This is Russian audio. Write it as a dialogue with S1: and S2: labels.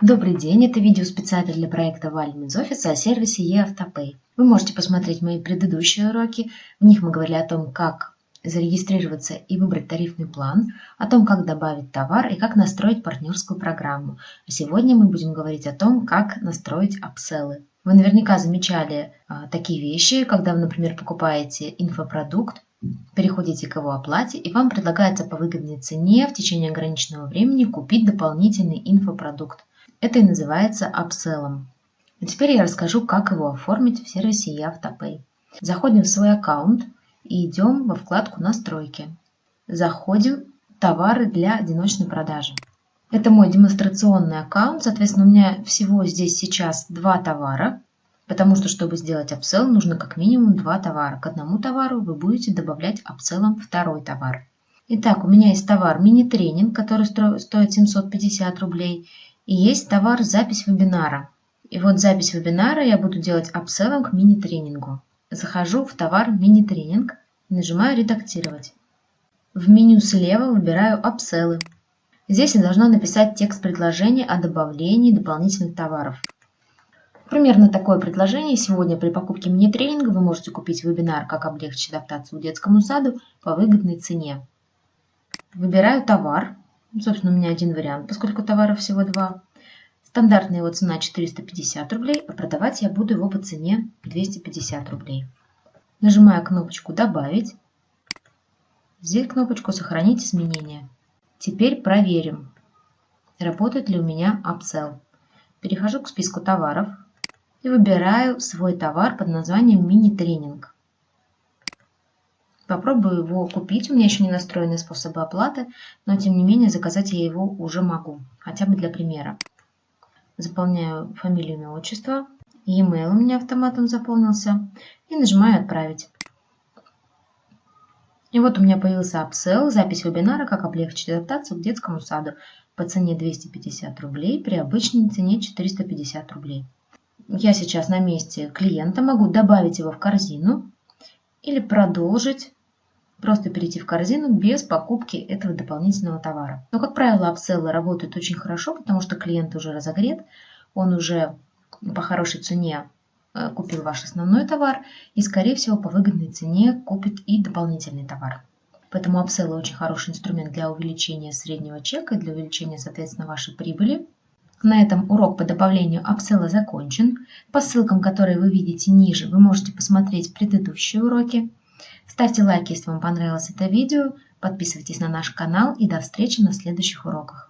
S1: Добрый день, это видео специально для проекта Валим из офиса о сервисе eAutoPay. Вы можете посмотреть мои предыдущие уроки. В них мы говорили о том, как зарегистрироваться и выбрать тарифный план, о том, как добавить товар и как настроить партнерскую программу. А сегодня мы будем говорить о том, как настроить апселлы. Вы наверняка замечали а, такие вещи, когда вы, например, покупаете инфопродукт, переходите к его оплате и вам предлагается по выгодной цене в течение ограниченного времени купить дополнительный инфопродукт. Это и называется апселлом. А теперь я расскажу, как его оформить в сервисе eAutoPay. Заходим в свой аккаунт и идем во вкладку «Настройки». Заходим «Товары для одиночной продажи». Это мой демонстрационный аккаунт, соответственно, у меня всего здесь сейчас два товара, потому что, чтобы сделать апсел, нужно как минимум два товара. К одному товару вы будете добавлять апселлом второй товар. Итак, у меня есть товар мини-тренинг, который стоит 750 рублей, и есть товар запись вебинара. И вот запись вебинара я буду делать апселлом к мини-тренингу. Захожу в товар мини-тренинг нажимаю «Редактировать». В меню слева выбираю «Апселлы». Здесь я должна написать текст предложения о добавлении дополнительных товаров. Примерно такое предложение. Сегодня при покупке мини-тренинга вы можете купить вебинар «Как облегчить адаптацию детскому саду» по выгодной цене. Выбираю товар. Собственно, у меня один вариант, поскольку товаров всего два. Стандартная его цена 450 рублей, а продавать я буду его по цене 250 рублей. Нажимаю кнопочку «Добавить». Здесь кнопочку «Сохранить изменения». Теперь проверим, работает ли у меня upsell. Перехожу к списку товаров и выбираю свой товар под названием мини-тренинг. Попробую его купить. У меня еще не настроены способы оплаты, но тем не менее заказать я его уже могу, хотя бы для примера. Заполняю фамилию, имя, отчество. E-mail у меня автоматом заполнился. И нажимаю «Отправить». И вот у меня появился апсел, запись вебинара «Как облегчить адаптацию к детскому саду» по цене 250 рублей, при обычной цене 450 рублей. Я сейчас на месте клиента могу добавить его в корзину или продолжить просто перейти в корзину без покупки этого дополнительного товара. Но, как правило, апселлы работают очень хорошо, потому что клиент уже разогрет, он уже по хорошей цене э, купил ваш основной товар и, скорее всего, по выгодной цене купит и дополнительный товар. Поэтому апселлы очень хороший инструмент для увеличения среднего чека и для увеличения, соответственно, вашей прибыли. На этом урок по добавлению апселла закончен. По ссылкам, которые вы видите ниже, вы можете посмотреть предыдущие уроки. Ставьте лайк, если вам понравилось это видео, подписывайтесь на наш канал и до встречи на следующих уроках.